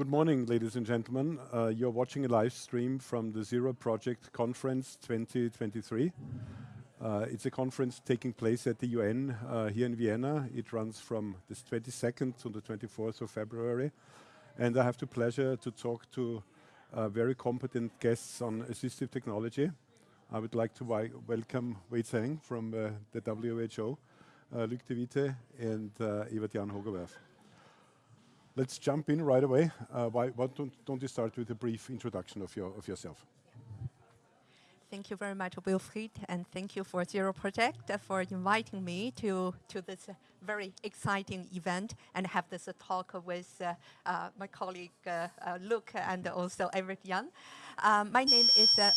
Good morning, ladies and gentlemen. Uh, you're watching a live stream from the Zero Project Conference 2023. Uh, it's a conference taking place at the UN uh, here in Vienna. It runs from the 22nd to the 24th of February. And I have the pleasure to talk to very competent guests on assistive technology. I would like to welcome Wei Zhang from the WHO, Luc de Witte and uh, Evert-Jan. Let's jump in right away. Uh, why, why don't, don't, you start with a brief introduction of, your, of yourself? Thank you very much, Wilfried, and thank you for Zero Project for inviting me to, to this very exciting event and have this talk with uh, uh, my colleague uh, uh, Luc and also Evert-Jan. Um, my name is, uh,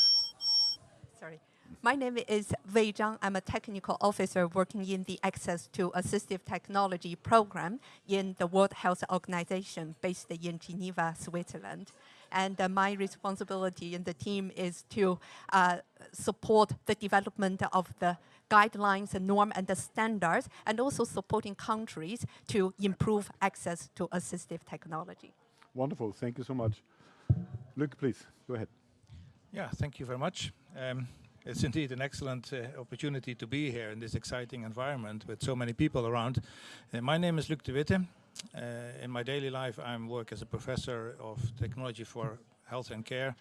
sorry. My name is Wei Zhang. I'm a technical officer working in the Access to Assistive Technology program in the World Health Organization based in Geneva, Switzerland. And uh, my responsibility in the team is to uh, support the development of the guidelines and norm and the standards, and also supporting countries to improve access to assistive technology. Wonderful, thank you so much. Luc, please, go ahead. Yeah, thank you very much. Um, it's indeed an excellent uh, opportunity to be here in this exciting environment with so many people around. Uh, my name is Luc de Witte. Uh, in my daily life, I work as a professor of technology for health and care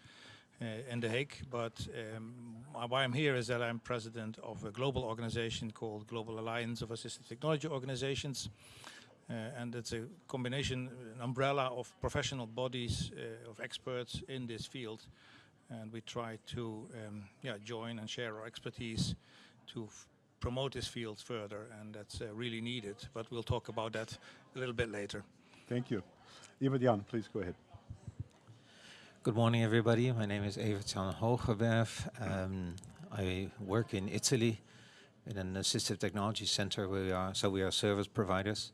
uh, in The Hague. But um, why I'm here is that I'm president of a global organization called Global Alliance of Assistive Technology Organizations. Uh, and it's a combination, an umbrella of professional bodies, uh, of experts in this field and we try to um, yeah, join and share our expertise to promote this field further, and that's uh, really needed. But we'll talk about that a little bit later. Thank you. Evert-Jan, please go ahead. Good morning, everybody. My name is Evert-Jan Hoogerwerf. Um, I work in Italy in an assistive technology center. We are so we are service providers.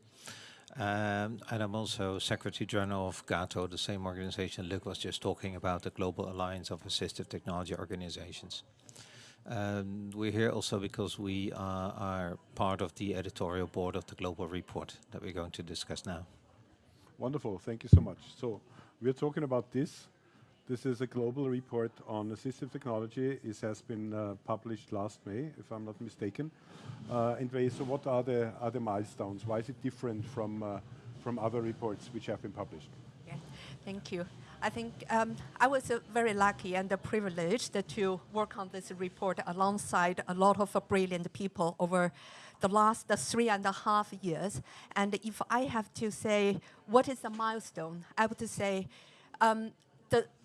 Um, and I'm also Secretary General of GAATO, the same organization Luc was just talking about, the Global Alliance of Assistive Technology Organizations. Um, we're here also because we are, part of the editorial board of the Global Report that we're going to discuss now. Wonderful, thank you so much. So we're talking about this. This is a global report on assistive technology. It has been uh, published last May, if I'm not mistaken. Uh, and so what are the, are the milestones? Why is it different from, uh, from other reports which have been published? Yeah, thank you. I think um, I was uh, very lucky and privileged to work on this report alongside a lot of brilliant people over the last uh, three and a half years. And if I have to say what is the milestone, I would say um,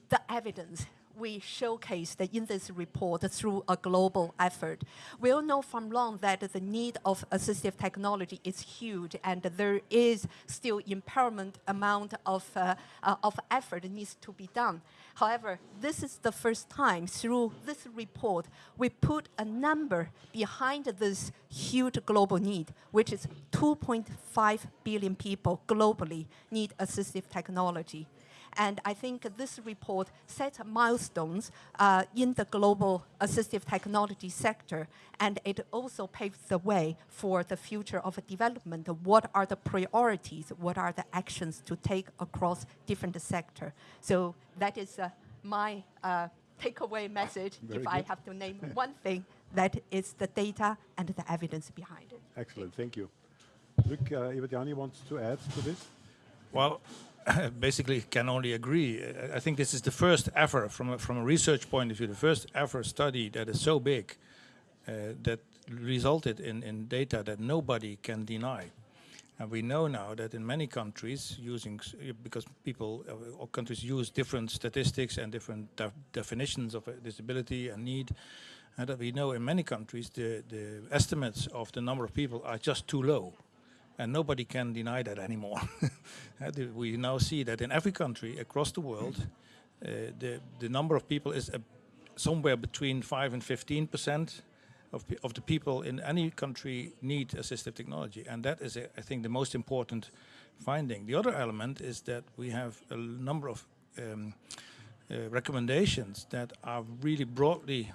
the, evidence we showcased in this report through a global effort. We all know from long that the need of assistive technology is huge and there is still impairment amount of, uh, uh, of effort needs to be done. However, this is the first time through this report we put a number behind this huge global need, which is 2.5 billion people globally need assistive technology. And I think this report sets milestones uh, in the global assistive technology sector, and it also paves the way for the future of development. What are the priorities? What are the actions to take across different sectors? So that is uh, my uh, takeaway message. Very if good. I have to name one thing, that is the data and the evidence behind it. Excellent, thank you. Luc, uh, Evert-Jan wants to add to this? Well, basically can only agree. I think this is the first ever, from a, from a research point of view, the first ever study that is so big uh, that resulted in, in data that nobody can deny. And we know now that in many countries, using because people uh, or countries use different statistics and different de definitions of disability and need, and that we know in many countries the, the estimates of the number of people are just too low and nobody can deny that anymore. we now see that in every country across the world, uh, the, the number of people is uh, somewhere between 5 and 15 percent of, of the people in any country need assistive technology. And that is, uh, I think, the most important finding. The other element is that we have a number of um, uh, recommendations that are really broadly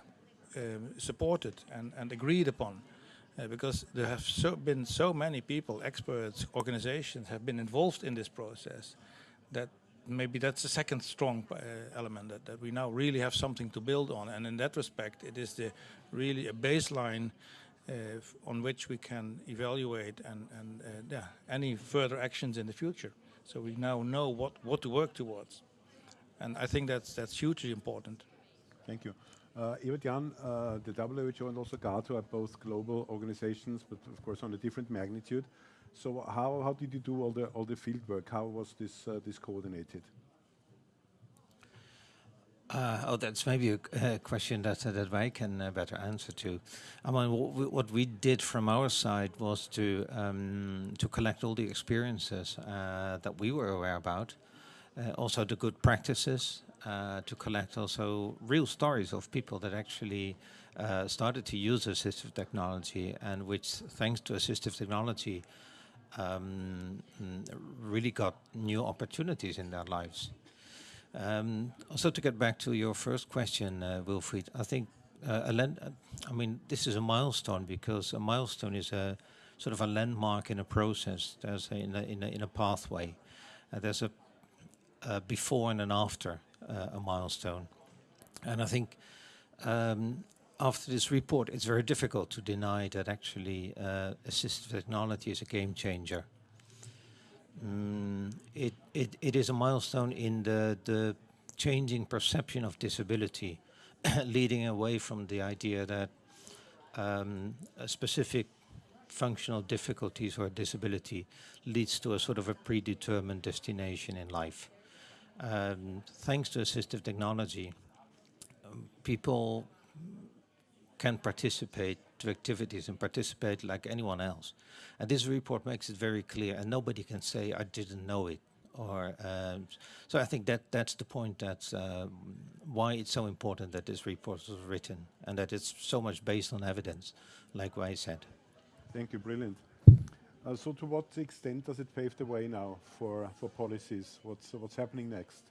um, supported and, and agreed upon because there have so been so many people, experts, organizations have been involved in this process that maybe that's the second strong uh, element that, that we now really have something to build on. And in that respect, it is the really a baseline uh, on which we can evaluate and, and uh, yeah, any further actions in the future. So we now know what, what to work towards. And I think that's, that's hugely important. Thank you. Uh, Jan, uh, the WHO and also GAATO are both global organizations, but of course on a different magnitude. So how, how did you do all the all the field work? How was this uh, this coordinated? Uh, oh, that's maybe a question that uh, that I can uh, better answer to. I mean, what we did from our side was to um, to collect all the experiences uh, that we were aware about, uh, also the good practices, uh, to collect also real stories of people that actually uh, started to use assistive technology and which, thanks to assistive technology, um, really got new opportunities in their lives. Um, also, to get back to your first question, uh, Wilfried, I think uh, I mean, this is a milestone because a milestone is a sort of a landmark in a process. There's a, in, a, in, a, in a pathway. Uh, there's a, before and an after a milestone, and I think um, after this report, it's very difficult to deny that actually uh, assistive technology is a game changer. Mm, it, it, it is a milestone in the, the changing perception of disability, leading away from the idea that um, a specific functional difficulties or disability leads to a sort of a predetermined destination in life. Um, thanks to assistive technology, people can participate to activities and participate like anyone else. And this report makes it very clear, and nobody can say, I didn't know it. Or um, so I think that that's the point. That's um, why it's so important that this report was written and that it's so much based on evidence, like I said. Thank you, brilliant. So to what extent does it pave the way now for for policies? What's what's happening next?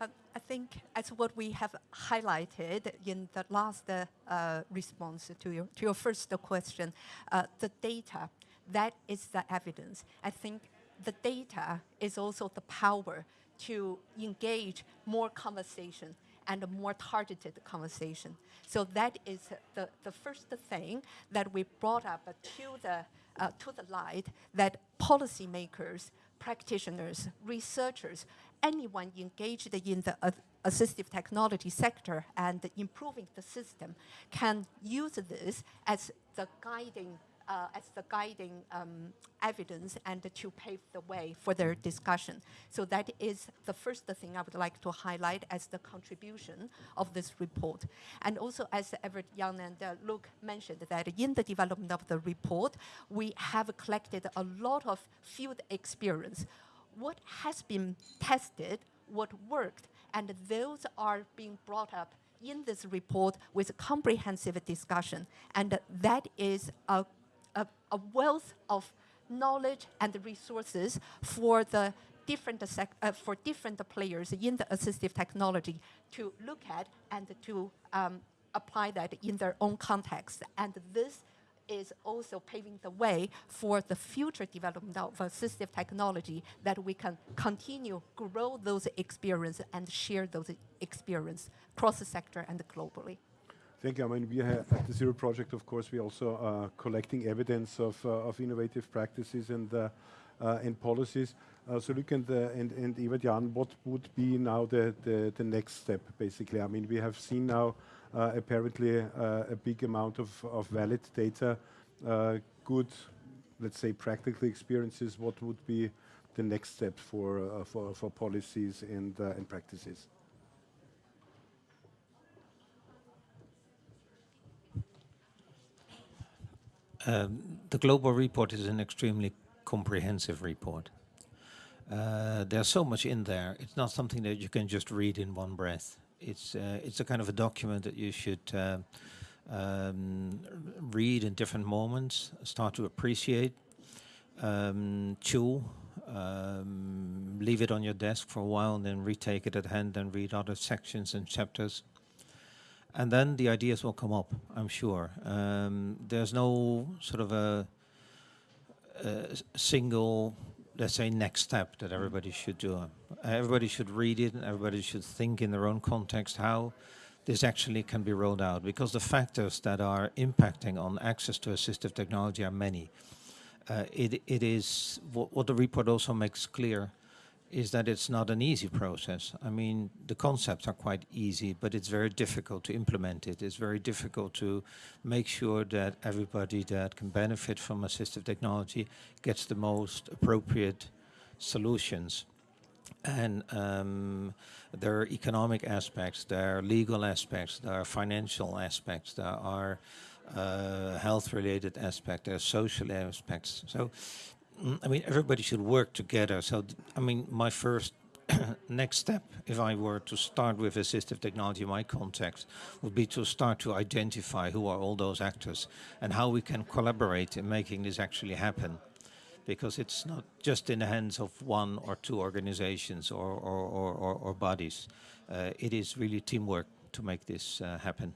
Uh, I think as what we have highlighted in the last uh, response to your, to your first question, uh, the data, that is the evidence. I think the data is also the power to engage more conversation and a more targeted conversation. So that is the, the first thing that we brought up to the, uh, to the light that policymakers, practitioners, researchers, anyone engaged in the assistive technology sector and improving the system can use this as the guiding uh, as the guiding um, evidence and to pave the way for their discussion. So that is the first thing I would like to highlight as the contribution of this report. And also, as Everett Young and uh, Luc mentioned, that in the development of the report, we have collected a lot of field experience. What has been tested, what worked, and those are being brought up in this report with comprehensive discussion. And that is a a, wealth of knowledge and resources for the different uh, for different players in the assistive technology to look at and to um, apply that in their own context. And this is also paving the way for the future development of assistive technology that we can continue grow those experience and share those experience across the sector and globally. Thank you. I mean, we have at the Zero Project, of course, we also are collecting evidence of, uh, of innovative practices and, uh, uh, and policies. Uh, so Luc and, uh, and, and Evert-Jan, what would be now the, the, the next step, basically? I mean, we have seen now uh, apparently a big amount of, of valid data, good, let's say, practical experiences. What would be the next step for, for, for policies and, and practices? Um, the global report is an extremely comprehensive report. Uh, there's so much in there. It's not something that you can just read in one breath. It's uh, it's a kind of a document that you should uh, um, read in different moments, start to appreciate, um, chew, um, leave it on your desk for a while, and then retake it at hand and read other sections and chapters and then the ideas will come up, I'm sure. Um, there's no sort of a, a single let's say, next step that everybody should do. Everybody should read it and everybody should think in their own context how this actually can be rolled out because the factors that are impacting on access to assistive technology are many. Uh, it, it is what, what the report also makes clear is that it's not an easy process. I mean, the concepts are quite easy, but it's very difficult to implement it. It's very difficult to make sure that everybody that can benefit from assistive technology gets the most appropriate solutions. And um, there are economic aspects, there are legal aspects, there are financial aspects, there are uh, health-related aspects, there are social aspects. So I mean, everybody should work together. So, I mean, my first next step, if I were to start with assistive technology in my context, would be to start to identify who are all those actors and how we can collaborate in making this actually happen. Because it's not just in the hands of one or two organizations or, or, or, or, bodies. Uh, it is really teamwork to make this uh, happen.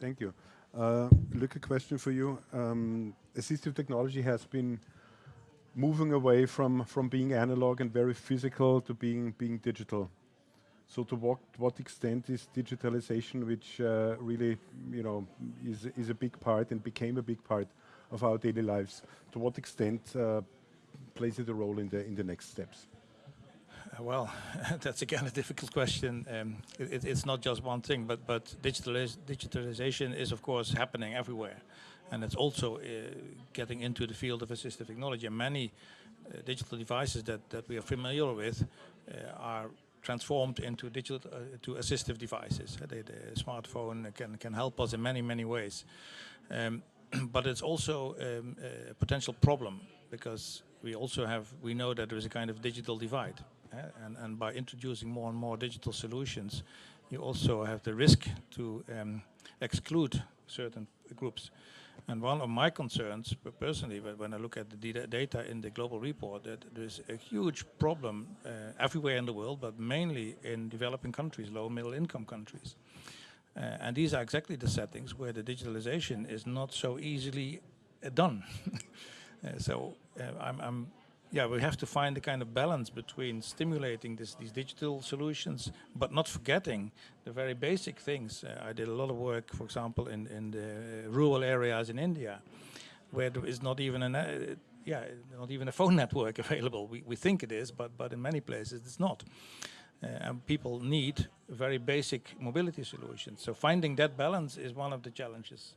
Thank you. Uh, a question for you. Um, assistive technology has been moving away from, from being analog and very physical to being, being digital. So to what, what extent is digitalization, which uh, really, you know, is, is a big part and became a big part of our daily lives, to what extent uh, plays it a role in the, in the next steps? Well, that's again a difficult question. Um, it, it's not just one thing, but, but digitaliz digitalization is of course happening everywhere and it's also uh, getting into the field of assistive technology. And many uh, digital devices that, that we are familiar with uh, are transformed into digital uh, to assistive devices. The, the, smartphone can can help us in many many ways, um, but it's also um, a potential problem because we also have we know that there is a kind of digital divide, and and by introducing more and more digital solutions, you also have the risk to um, exclude certain groups. And one of my concerns, personally, when I look at the data in the global report, that there's a huge problem uh, everywhere in the world, but mainly in developing countries, low middle income countries. Uh, and these are exactly the settings where the digitalization is not so easily uh, done. Uh, so uh, I'm, I'm yeah, we have to find a kind of balance between stimulating this, these digital solutions, but not forgetting the very basic things. Uh, I did a lot of work, for example, in, in the rural areas in India, where there is not even an, uh, yeah, not even a phone network available. We, we think it is, but, but in many places it's not. Uh, and people need very basic mobility solutions. So finding that balance is one of the challenges.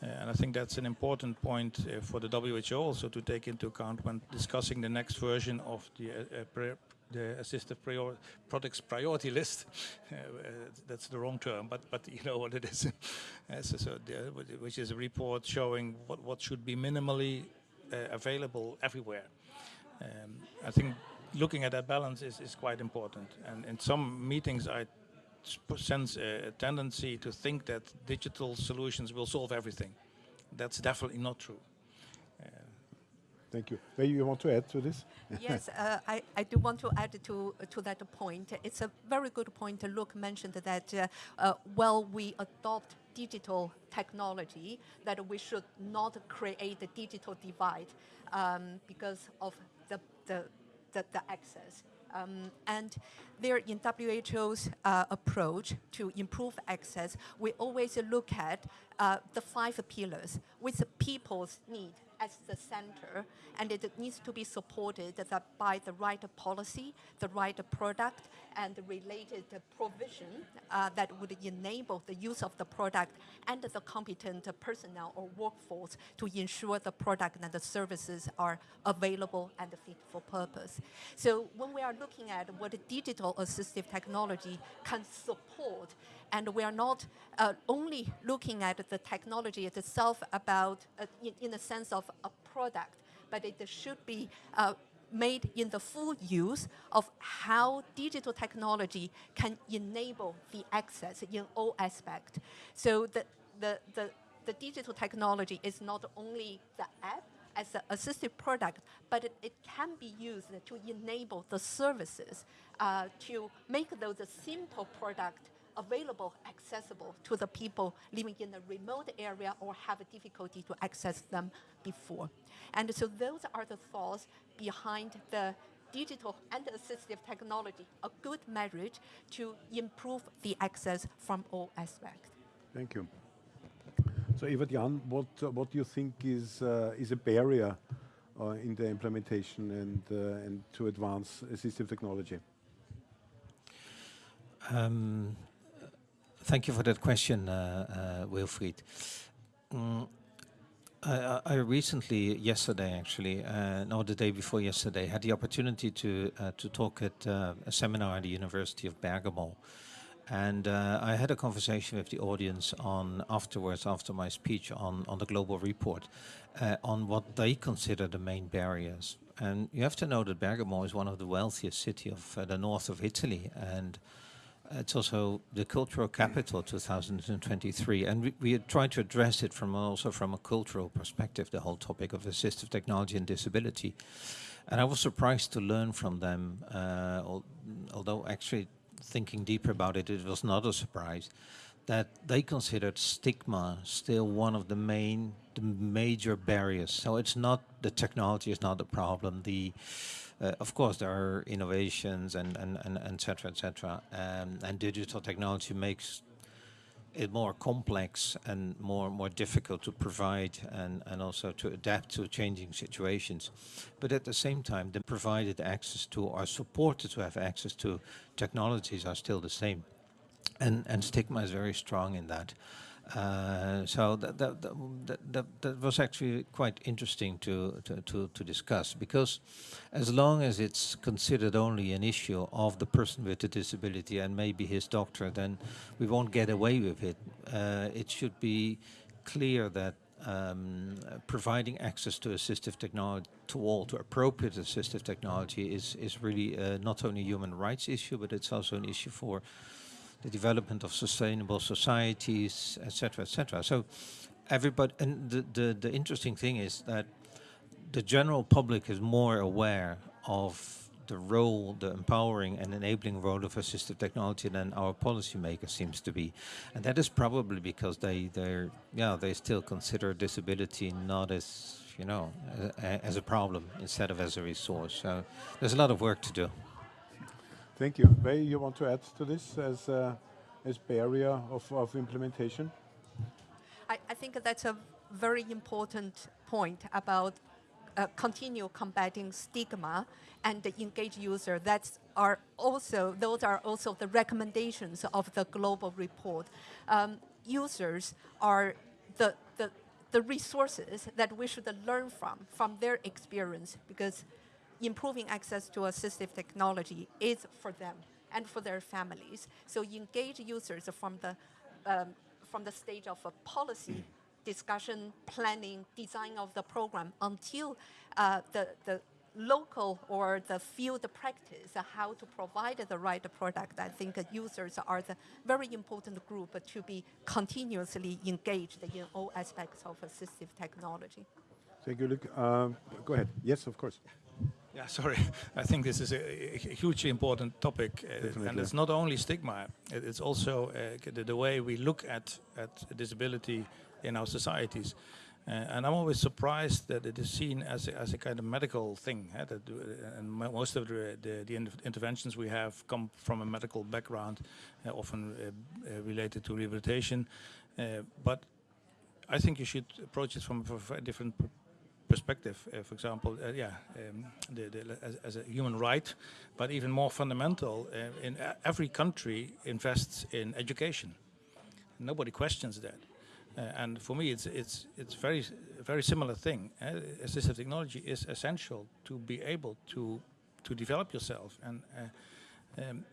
Uh, and I think that's an important point uh, for the WHO also to take into account when discussing the next version of the, uh, the assistive products priority list. that's the wrong term, but but you know what it is. so, so the, which is a report showing what what should be minimally available everywhere. Um, I think looking at that balance is, is quite important. And in some meetings I sense a tendency to think that digital solutions will solve everything. That's definitely not true. Uh, Thank you. Maybe you want to add to this? yes, uh, I, I do want to add to, to that point. It's a very good point. Luc mentioned that uh, uh, while we adopt digital technology, that we should not create a digital divide um, because of the, the, the, the access. Um, and there in WHO's uh, approach to improve access, we always look at uh, the five pillars with people's need as the center, and it needs to be supported by the right policy, the right product, and the related provision uh, that would enable the use of the product and the competent personnel or workforce to ensure the product and the services are available and fit for purpose. So when we are looking at what digital assistive technology can support, and we are not uh, only looking at the technology itself about, uh, in, in the sense of a product, but it should be uh, made in the full use of how digital technology can enable the access in all aspects. So the, the, the, the digital technology is not only the app, as an assistive product, but it, it, can be used to enable the services uh, to make those simple product available, accessible to the people living in a remote area or have a difficulty to access them before. And so those are the thoughts behind the digital and assistive technology, a good marriage to improve the access from all aspects. Thank you. So Evert-Jan, what uh, what do you think is uh, is a barrier uh, in the implementation and uh, and to advance assistive technology? Um, thank you for that question, uh, uh, Wilfried. Mm, I, I recently, yesterday actually, uh, no, the day before yesterday, had the opportunity to uh, to talk at uh, a seminar at the University of Bergamo, and uh, I had a conversation with the audience on afterwards, after my speech on on the global report, on what they consider the main barriers. And you have to know that Bergamo is one of the wealthiest city of the north of Italy, and it's also the cultural capital 2023, and we, we tried to address it from also from a cultural perspective, the whole topic of assistive technology and disability. And I was surprised to learn from them, uh, al although actually thinking deeper about it, it was not a surprise, that they considered stigma still one of the main, the major barriers. So it's not the technology is not the problem. The uh, of course, there are innovations and and and et cetera, et cetera, um, and digital technology makes it more complex and more more difficult to provide and and also to adapt to changing situations. But at the same time, the provided access to or supported to have access to technologies are still the same, and and stigma is very strong in that. Uh, so that that, that that, was actually quite interesting to, to, to, to, discuss because as long as it's considered only an issue of the person with the disability and maybe his doctor, then we won't get away with it. Uh, it should be clear that um, providing access to assistive technology to all, to appropriate assistive technology is, is really uh, not only a human rights issue, but it's also an issue for the development of sustainable societies, etc., etc. So everybody, and the, the, the interesting thing is that the general public is more aware of the role, the empowering and enabling role of assistive technology than our policymakers seems to be, and that is probably because they they yeah they still consider disability not as you know as a problem instead of as a resource. So there's a lot of work to do. Thank you. Wei, you want to add to this as uh, as barrier of, of implementation? I, I think that's a very important point about uh, continue combating stigma and the engaged user. That's are also those are also the recommendations of the global report. Um, users are the, the the resources that we should learn from from their experience because improving access to assistive technology is for them and for their families. So engage users from the, um, from the stage of a policy discussion, planning, design of the program until uh, the, the local or the field practice how to provide the right product. I think users are the very important group to be continuously engaged in all aspects of assistive technology. Thank you, Luc. Uh, go ahead. Yes, of course. Yeah, sorry. I think this is a, a hugely important topic, uh, and it's not only stigma. It's also uh, the, the, way we look at at disability in our societies. Uh, and I'm always surprised that it is seen as a, as a kind of medical thing. Eh, that, uh, and most of the, the, the interventions we have come from a medical background, uh, often uh, related to rehabilitation. but I think you should approach it from a different perspective, uh, for example, uh, yeah, um, the, the, as, as, a human right, but even more fundamental, uh, in every country invests in education. Nobody questions that. And for me, it's it's it's very very similar thing. Assistive technology is essential to be able to to develop yourself, and um,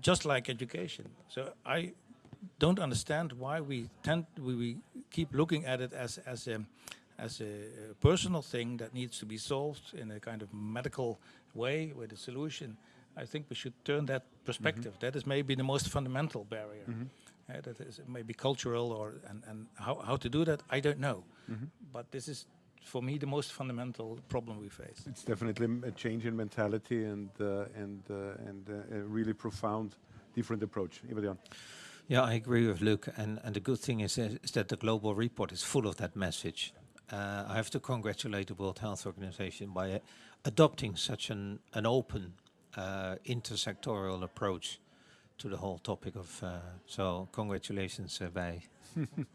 just like education. So I don't understand why we tend we, we keep looking at it as as a as a, personal thing that needs to be solved in a kind of medical way with a solution, I think we should turn that perspective. Mm -hmm. That is maybe the most fundamental barrier. Mm -hmm. uh, that is maybe cultural or and, and how, how to do that, I don't know. Mm -hmm. But this is for me the most fundamental problem we face. It's definitely a change in mentality and uh, and uh, and uh, a really profound different approach. Eva Yeah, I agree with Luc. And, and the good thing is, is is that the global report is full of that message. Uh, I have to congratulate the World Health Organization by uh, adopting such an, an open uh, intersectoral approach to the whole topic of. Uh, so congratulations, uh, Bij.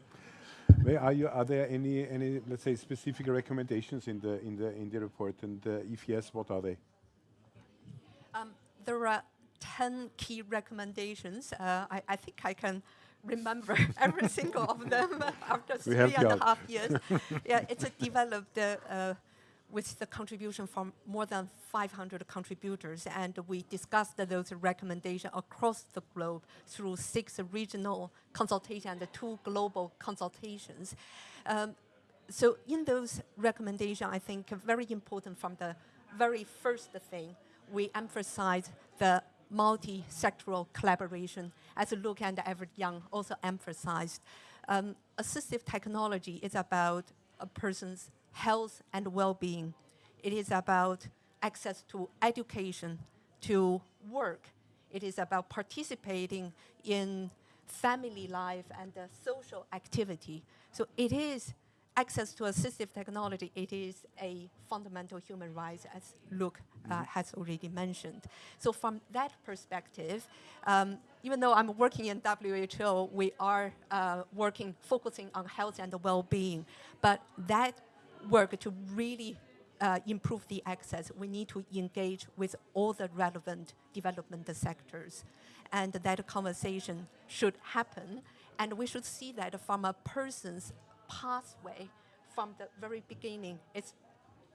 May are you are there any any let's say specific recommendations in the in the in the report and uh, if yes what are they? Um, there are 10 key recommendations. Uh, I, I think I can remember every single of them after We three and a half years. yeah, it's a developed uh, uh, with the contribution from more than 500 contributors, and we discussed those recommendations across the globe through six regional consultations and two global consultations. Um, so in those recommendations, I think very important from the very first thing, we emphasize the multi-sectoral collaboration, as Luc and Evert-Jan also emphasized. Um, assistive technology is about a person's health and well-being. It is about access to education, to work. It is about participating in family life and social activity. So it is access to assistive technology. It is a fundamental human right, as Luc uh, has already mentioned. So from that perspective, um, even though I'm working in WHO, we are uh, working, focusing on health and well-being. But that work to really uh, improve the access, we need to engage with all the relevant development sectors. And that conversation should happen. And we should see that from a person's pathway from the very beginning. It's,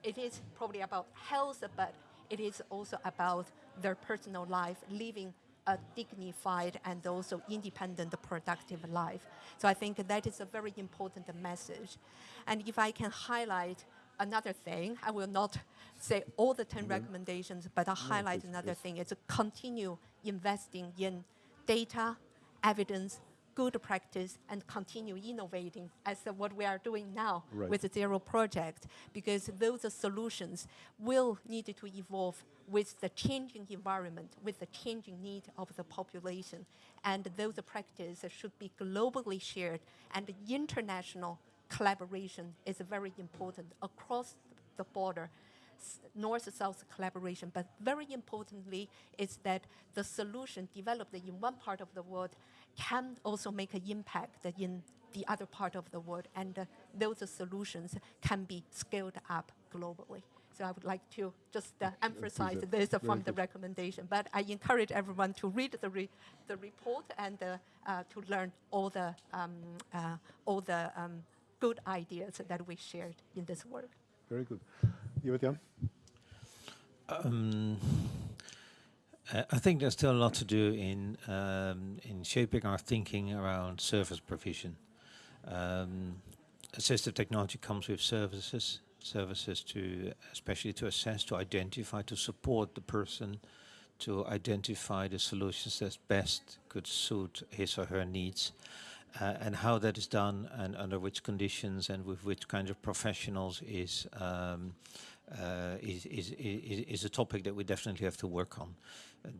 it is probably about health, but it is also about their personal life, living a dignified and also independent, productive life. So I think that is a very important message. And if I can highlight another thing, I will not say all the 10 mm-hmm. recommendations, but I'll highlight please, another please. thing. It's to continue investing in data, evidence, good practice, and continue innovating as what we are doing now Right. with the Zero Project, because those solutions will need to evolve with the changing environment, with the changing need of the population. And those practices should be globally shared, and international collaboration is very important across the border north-south collaboration, but very importantly is that the solution developed in one part of the world can also make an impact in the other part of the world, and uh, those solutions can be scaled up globally. So I would like to just uh, emphasize it. this uh, from the recommendation. But I encourage everyone to read the, re- the report and uh, uh, to learn all the, um, uh, all the um, good ideas that we shared in this work. Very good. Evert Um, uh, I think there's still a lot to do in um, in shaping our thinking around service provision. Um, assistive technology comes with services, services to especially to assess, to identify, to support the person, to identify the solutions that best could suit his or her needs. Uh, and how that is done and under which conditions and with which kind of professionals is um, uh, is, is, is, is a topic that we definitely have to work on.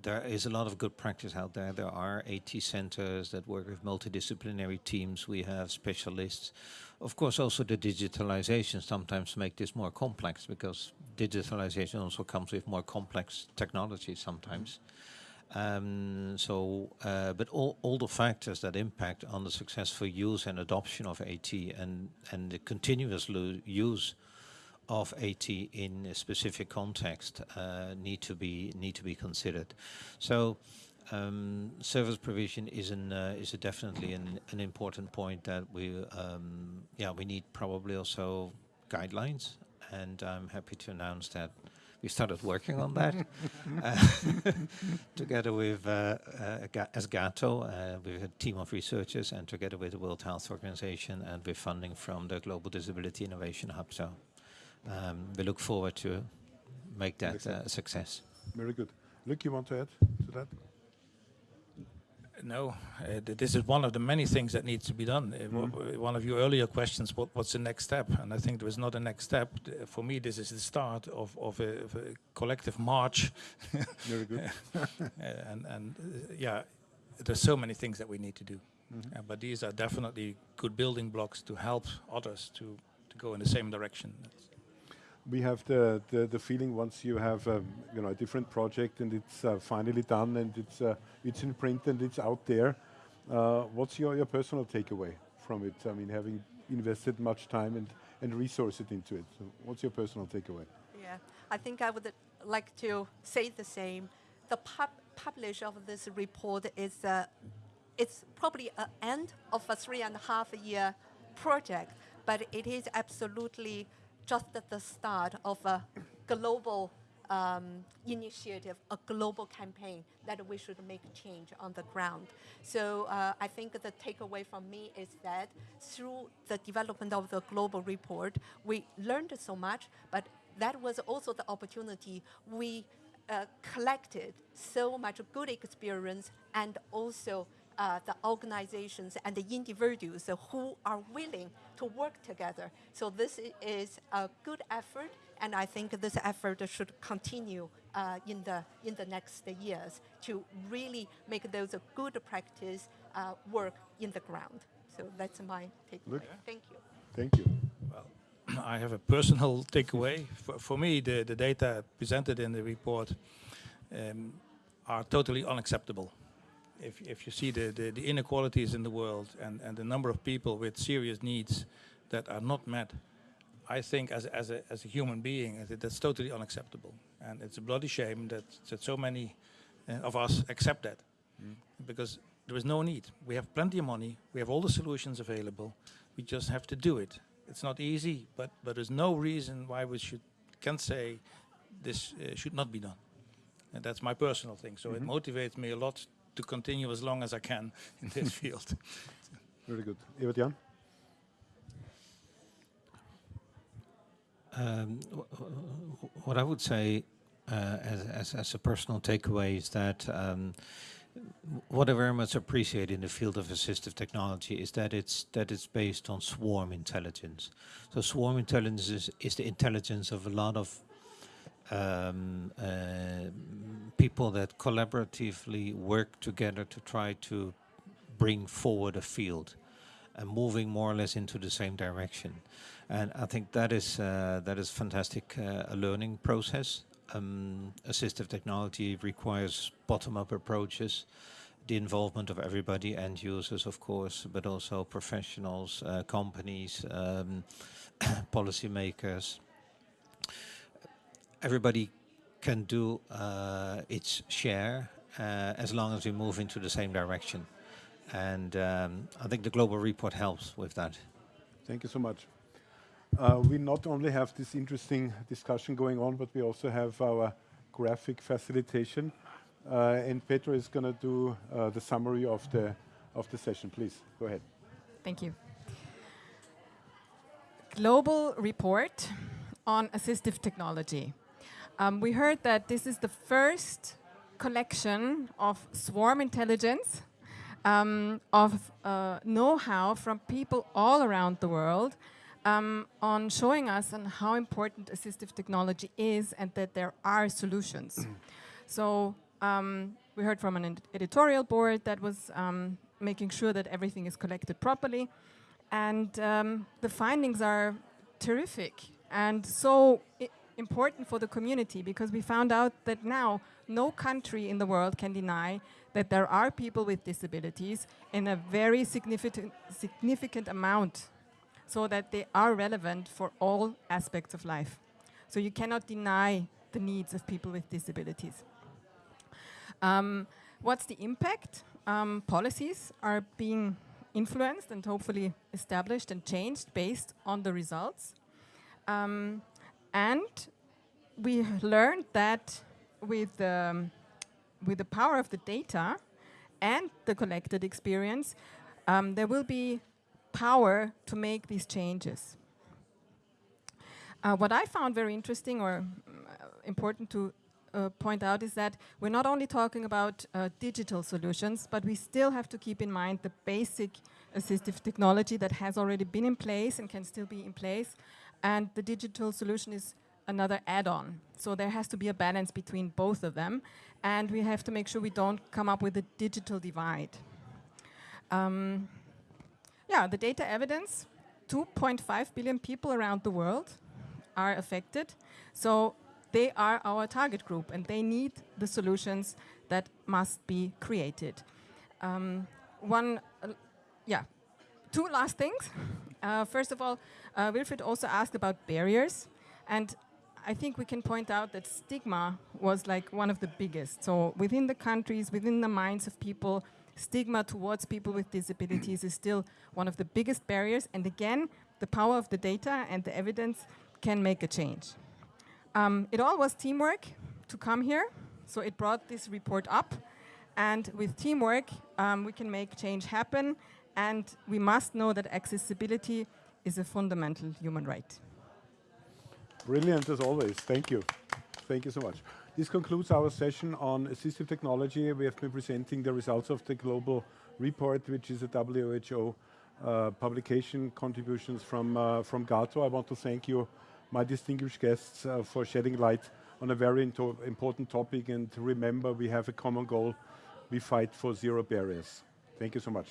There is a lot of good practice out there. There are AT centers that work with multidisciplinary teams. We have specialists. Of course, also the digitalization sometimes make this more complex because digitalization also comes with more complex technology sometimes. Um, so, uh, but all, all the factors that impact on the successful use and adoption of AT and, and the continuous use of AT in a specific context uh, need to be need to be considered. So, um, service provision is an uh, is a definitely an, an important point that we um, yeah we need probably also guidelines, and I'm happy to announce that we started working on that uh, together with uh, uh, Ga- as uh, with a team of researchers, and together with the World Health Organization, and with funding from the Global Disability Innovation Hub. So um, we look forward to make that uh, a success. Very good. Luc, you want to add to that? No, uh, th- this is one of the many things that needs to be done. Uh, Mm-hmm. One of your earlier questions, what, what's the next step? And I think there is not a next step. For me, this is the start of, of, a, of a collective march. Very good. Uh, and and uh, yeah, there's so many things that we need to do. Uh, but these are definitely good building blocks to help others to, to go in the same direction. That's- We have the, the, the feeling once you have um, you know a different project and it's uh, finally done and it's uh, it's in print and it's out there. Uh, what's your, your personal takeaway from it? I mean, having invested much time and, and resources into it. So what's your personal takeaway? Yeah, I think I would like to say the same. The pub publish of this report is uh, it's probably an end of a three and a half year project, but it is absolutely just at the start of a global um, initiative, a global campaign that we should make change on the ground. So uh, I think the takeaway from me is that through the development of the global report, we learned so much, but that was also the opportunity we uh, collected so much good experience and also uh, the organizations and the individuals who are willing to work together. So this is a good effort, and I think this effort should continue uh, in the in the next years to really make those good practice uh, work in the ground. So that's my takeaway. Luc. Thank you. Thank you. Well, I have a personal takeaway. For, for me, the, the data presented in the report um, are totally unacceptable. If, if you see the, the, the inequalities in the world and, and the number of people with serious needs that are not met, I think as, a- as, a, as a human being, that's totally unacceptable. And it's a bloody shame that, that so many uh, of us accept that. Because there is no need. We have plenty of money, we have all the solutions available, we just have to do it. It's not easy, but, but there's no reason why we should, can say this uh, should not be done. And that's my personal thing. So it motivates me a lot to continue as long as I can in this field. Very good. Evert Jan? Um, wh- wh- what I would say uh, as, as, as a personal takeaway is that um, what I very much appreciate in the field of assistive technology is that it's that it's based on swarm intelligence. So swarm intelligence is, is the intelligence of a lot of um, uh, people that collaboratively work together to try to bring forward a field and moving more or less into the same direction. And I think that is uh, that is fantastic uh, a learning process. Um, assistive technology requires bottom-up approaches, the involvement of everybody, end users, of course, but also professionals, uh, companies, um, policymakers. Everybody can do uh, its share uh, as long as we move into the same direction. And um, I think the global report helps with that. Thank you so much. Uh, we not only have this interesting discussion going on, but we also have our graphic facilitation. Uh, and Pedro is going to do uh, the summary of the of the session. Please go ahead. Thank you. Global report on assistive technology. Um, we heard that this is the first collection of swarm intelligence, um, of uh, know-how from people all around the world um, on showing us on how important assistive technology is and that there are solutions. so um, we heard from an editorial board that was um, making sure that everything is collected properly. And um, the findings are terrific and so important for the community because we found out that now no country in the world can deny that there are people with disabilities in a very significant, significant amount so that they are relevant for all aspects of life. So you cannot deny the needs of people with disabilities. Um, what's the impact? Um, policies are being influenced and hopefully established and changed based on the results. Um, and we learned that with, with the power of the data and the collected experience, um, there will be power to make these changes. Uh, what I found very interesting or uh, important to uh, point out is that we're not only talking about uh, digital solutions, but we still have to keep in mind the basic assistive technology that has already been in place and can still be in place. And the digital solution is another add-on. So there has to be a balance between both of them, and we have to make sure we don't come up with a digital divide. Um, yeah, the data evidence, 2.5 billion people around the world are affected. So they are our target group and they need the solutions that must be created. Um, one, uh, yeah, two last things. Uh, first of all, uh, Wilfried also asked about barriers. And I think we can point out that stigma was like one of the biggest. So within the countries, within the minds of people, stigma towards people with disabilities is still one of the biggest barriers. And again, the power of the data and the evidence can make a change. Um, it all was teamwork to come here. So it brought this report up. And with teamwork, um, we can make change happen. And we must know that accessibility is a fundamental human right. Brilliant as always. Thank you. Thank you so much. This concludes our session on assistive technology. We have been presenting the results of the global report, which is a WHO uh, publication contributions from, uh, from GAATO. I want to thank you, my distinguished guests, uh, for shedding light on a very important topic. And remember, we have a common goal. We fight for zero barriers. Thank you so much.